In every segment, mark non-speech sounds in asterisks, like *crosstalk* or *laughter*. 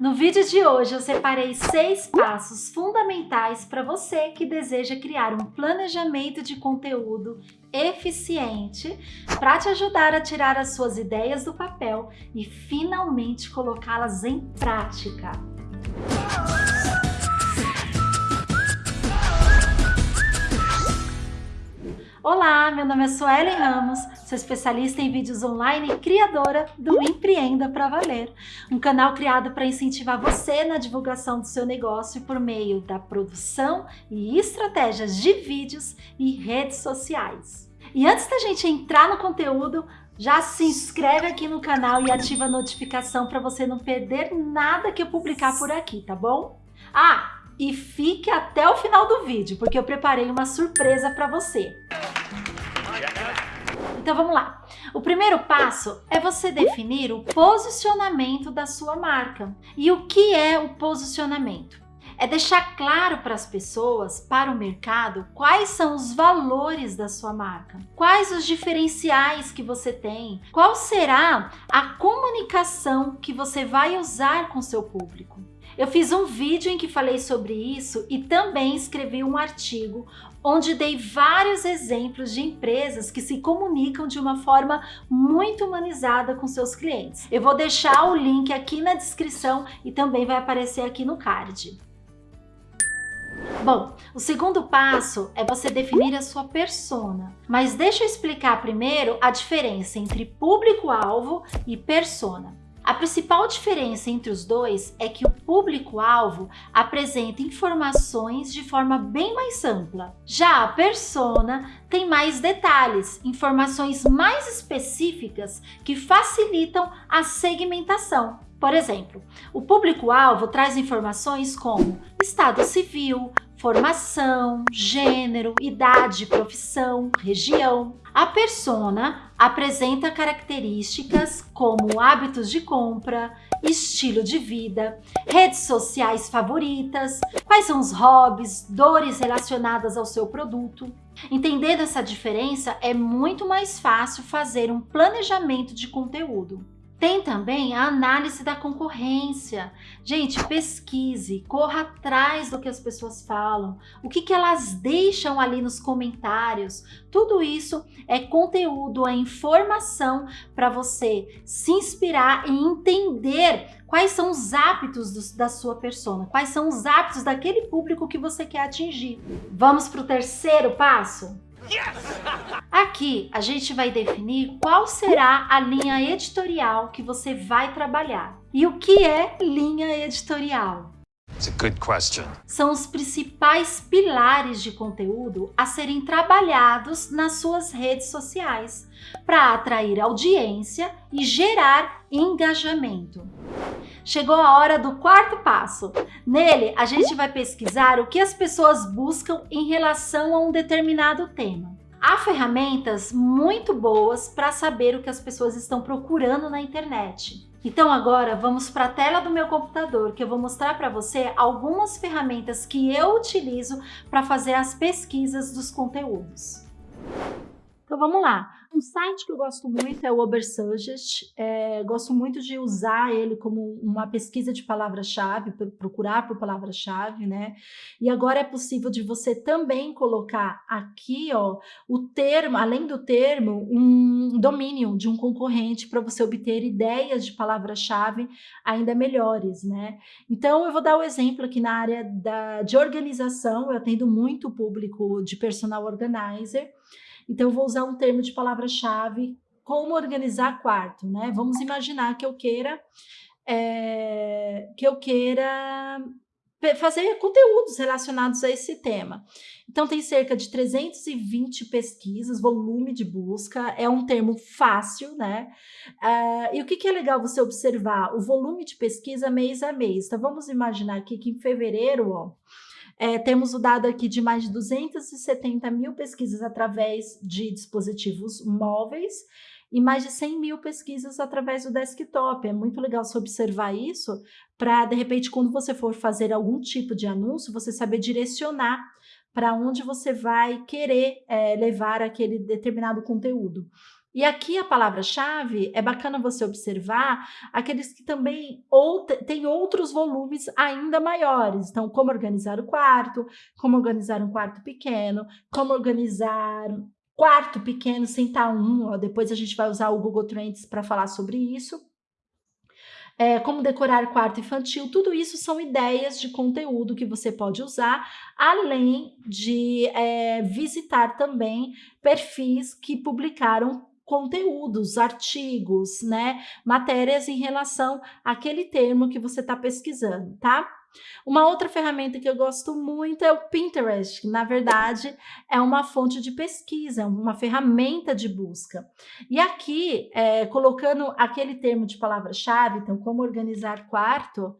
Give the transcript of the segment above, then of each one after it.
No vídeo de hoje eu separei seis passos fundamentais para você que deseja criar um planejamento de conteúdo eficiente para te ajudar a tirar as suas ideias do papel e finalmente colocá-las em prática. Olá, meu nome é Suelen Ramos, sou especialista em vídeos online e criadora do Empreenda para Valer, um canal criado para incentivar você na divulgação do seu negócio por meio da produção e estratégias de vídeos e redes sociais. E antes da gente entrar no conteúdo, já se inscreve aqui no canal e ativa a notificação para você não perder nada que eu publicar por aqui, tá bom? Ah, e fique até o final do vídeo, porque eu preparei uma surpresa para você. Então vamos lá. O primeiro passo é você definir o posicionamento da sua marca. E o que é o posicionamento? É deixar claro para as pessoas, para o mercado, quais são os valores da sua marca, quais os diferenciais que você tem, qual será a comunicação que você vai usar com seu público. Eu fiz um vídeo em que falei sobre isso e também escrevi um artigo onde dei vários exemplos de empresas que se comunicam de uma forma muito humanizada com seus clientes. Eu vou deixar o link aqui na descrição e também vai aparecer aqui no card. Bom, o segundo passo é você definir a sua persona. Mas deixa eu explicar primeiro a diferença entre público-alvo e persona. A principal diferença entre os dois é que o público-alvo apresenta informações de forma bem mais ampla. Já a persona tem mais detalhes, informações mais específicas que facilitam a segmentação. Por exemplo, o público-alvo traz informações como estado civil, formação, gênero, idade, profissão, região. A persona apresenta características como hábitos de compra, estilo de vida, redes sociais favoritas, quais são os hobbies, dores relacionadas ao seu produto. Entendendo essa diferença, é muito mais fácil fazer um planejamento de conteúdo. Tem também a análise da concorrência. Gente, pesquise, corra atrás do que as pessoas falam, o que, que elas deixam ali nos comentários. Tudo isso é conteúdo, é informação para você se inspirar e entender quais são os hábitos do, da sua persona, quais são os hábitos daquele público que você quer atingir. Vamos para o terceiro passo? Aqui a gente vai definir qual será a linha editorial que você vai trabalhar. E o que é linha editorial? São os principais pilares de conteúdo a serem trabalhados nas suas redes sociais para atrair audiência e gerar engajamento. Chegou a hora do quarto passo. Nele, a gente vai pesquisar o que as pessoas buscam em relação a um determinado tema. Há ferramentas muito boas para saber o que as pessoas estão procurando na internet. Então agora vamos para a tela do meu computador que eu vou mostrar para você algumas ferramentas que eu utilizo para fazer as pesquisas dos conteúdos. Então vamos lá. Um site que eu gosto muito é o Ubersuggest. É, gosto muito de usar ele como uma pesquisa de palavra-chave, procurar por palavra-chave, né? E agora é possível de você também colocar aqui, ó, o termo, além do termo, um domínio de um concorrente para você obter ideias de palavra-chave ainda melhores, né? Então eu vou dar o um exemplo aqui na área da, de organização. Eu atendo muito o público de personal organizer. Então, vou usar um termo de palavra-chave, como organizar quarto, né? Vamos imaginar que eu queira, é, que eu queira fazer conteúdos relacionados a esse tema. Então, tem cerca de 320 pesquisas, volume de busca, é um termo fácil, né? Uh, e o que, que é legal você observar? O volume de pesquisa mês a mês. Então, vamos imaginar aqui que em fevereiro, ó, é, temos o dado aqui de mais de 270 mil pesquisas através de dispositivos móveis e mais de 100 mil pesquisas através do desktop. É muito legal você observar isso para, de repente, quando você for fazer algum tipo de anúncio, você saber direcionar para onde você vai querer é, levar aquele determinado conteúdo. E aqui a palavra-chave é bacana você observar aqueles que também ou têm outros volumes ainda maiores. Então, como organizar o quarto, como organizar um quarto pequeno, como organizar quarto pequeno sem estar um. Ó, depois a gente vai usar o Google Trends para falar sobre isso é, como decorar quarto infantil, tudo isso são ideias de conteúdo que você pode usar, além de é, visitar também perfis que publicaram conteúdos, artigos, né, matérias em relação àquele termo que você está pesquisando, tá? Uma outra ferramenta que eu gosto muito é o Pinterest, que na verdade é uma fonte de pesquisa, uma ferramenta de busca. E aqui, é, colocando aquele termo de palavra-chave, então como organizar quarto,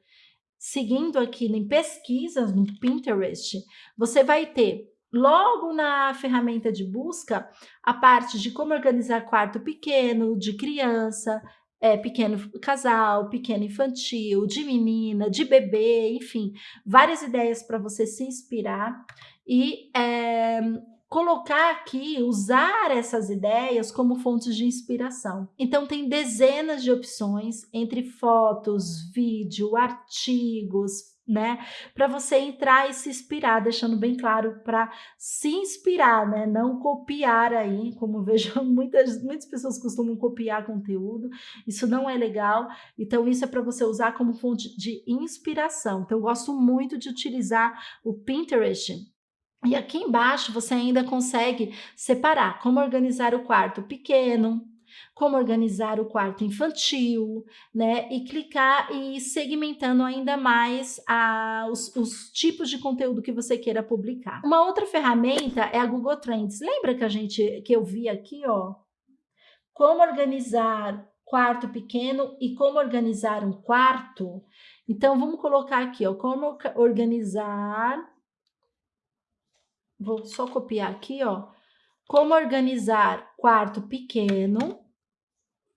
seguindo aqui em pesquisas no Pinterest, você vai ter Logo na ferramenta de busca, a parte de como organizar quarto pequeno, de criança, é, pequeno casal, pequeno infantil, de menina, de bebê, enfim, várias ideias para você se inspirar e é, colocar aqui, usar essas ideias como fontes de inspiração. Então tem dezenas de opções entre fotos, vídeo, artigos, né? Para você entrar e se inspirar, deixando bem claro para se inspirar, né? Não copiar aí, como vejo *laughs* muitas, muitas pessoas costumam copiar conteúdo, isso não é legal. Então, isso é para você usar como fonte de inspiração. Então, eu gosto muito de utilizar o Pinterest e aqui embaixo você ainda consegue separar como organizar o quarto pequeno, como organizar o quarto infantil, né? E clicar e segmentando ainda mais a, os, os tipos de conteúdo que você queira publicar. Uma outra ferramenta é a Google Trends. Lembra que a gente que eu vi aqui, ó? Como organizar quarto pequeno e como organizar um quarto. Então, vamos colocar aqui, ó, como organizar... Vou só copiar aqui, ó. Como organizar quarto pequeno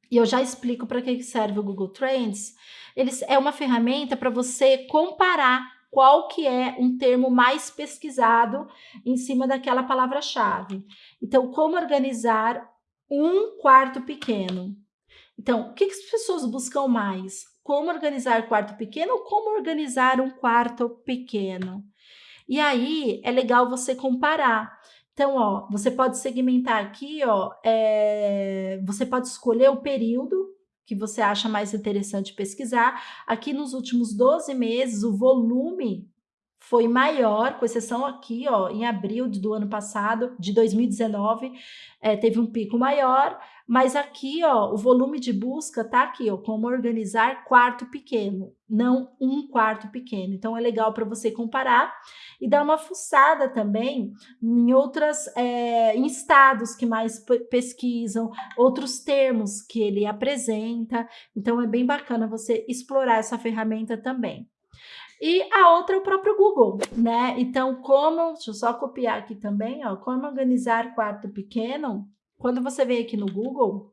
e eu já explico para que serve o Google Trends, eles, é uma ferramenta para você comparar qual que é um termo mais pesquisado em cima daquela palavra-chave. Então, como organizar um quarto pequeno? Então, o que, que as pessoas buscam mais? Como organizar quarto pequeno ou como organizar um quarto pequeno? E aí, é legal você comparar. Então, ó, você pode segmentar aqui, ó, é, você pode escolher o período que você acha mais interessante pesquisar. Aqui nos últimos 12 meses, o volume foi maior, com exceção aqui, ó, em abril do ano passado, de 2019, é, teve um pico maior, mas aqui, ó, o volume de busca tá aqui, ó, como organizar quarto pequeno, não um quarto pequeno. Então, é legal para você comparar e dar uma fuçada também em outras, é, em estados que mais pesquisam, outros termos que ele apresenta. Então, é bem bacana você explorar essa ferramenta também. E a outra é o próprio Google, né? Então, como, deixa eu só copiar aqui também, ó, como organizar quarto pequeno, quando você vem aqui no Google,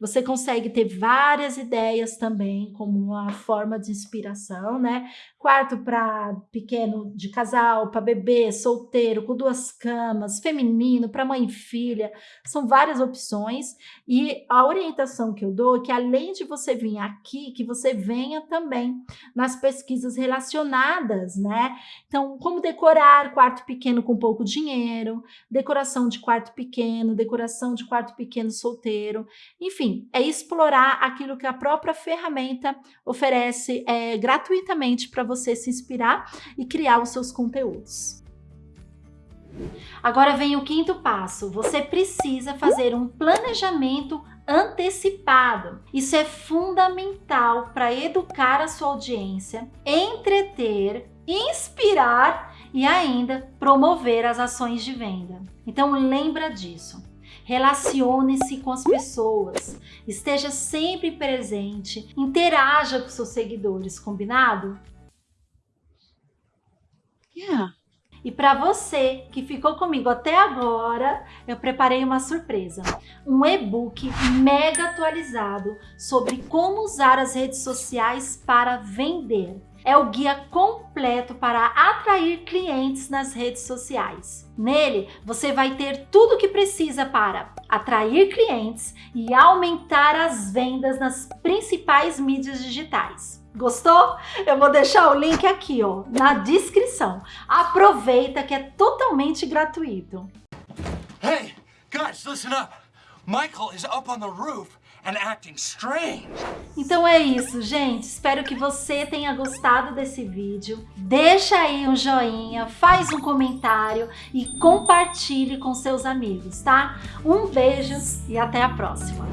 você consegue ter várias ideias também, como uma forma de inspiração, né? Quarto para pequeno de casal, para bebê, solteiro, com duas camas, feminino, para mãe e filha. São várias opções. E a orientação que eu dou é que além de você vir aqui, que você venha também nas pesquisas relacionadas, né? Então, como decorar quarto pequeno com pouco dinheiro, decoração de quarto pequeno, decoração de quarto pequeno solteiro. Enfim, é explorar aquilo que a própria ferramenta oferece é, gratuitamente para você se inspirar e criar os seus conteúdos. Agora vem o quinto passo. Você precisa fazer um planejamento antecipado. Isso é fundamental para educar a sua audiência, entreter, inspirar e ainda promover as ações de venda. Então lembra disso. Relacione-se com as pessoas, esteja sempre presente, interaja com seus seguidores, combinado? Yeah. E para você que ficou comigo até agora, eu preparei uma surpresa. Um e-book mega atualizado sobre como usar as redes sociais para vender. É o guia completo para atrair clientes nas redes sociais. Nele, você vai ter tudo o que precisa para atrair clientes e aumentar as vendas nas principais mídias digitais. Gostou? Eu vou deixar o link aqui, ó, na descrição. Aproveita que é totalmente gratuito. Hey, guys, listen up. Michael is up on the roof. Então é isso, gente. Espero que você tenha gostado desse vídeo. Deixa aí um joinha, faz um comentário e compartilhe com seus amigos, tá? Um beijo e até a próxima.